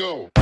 go.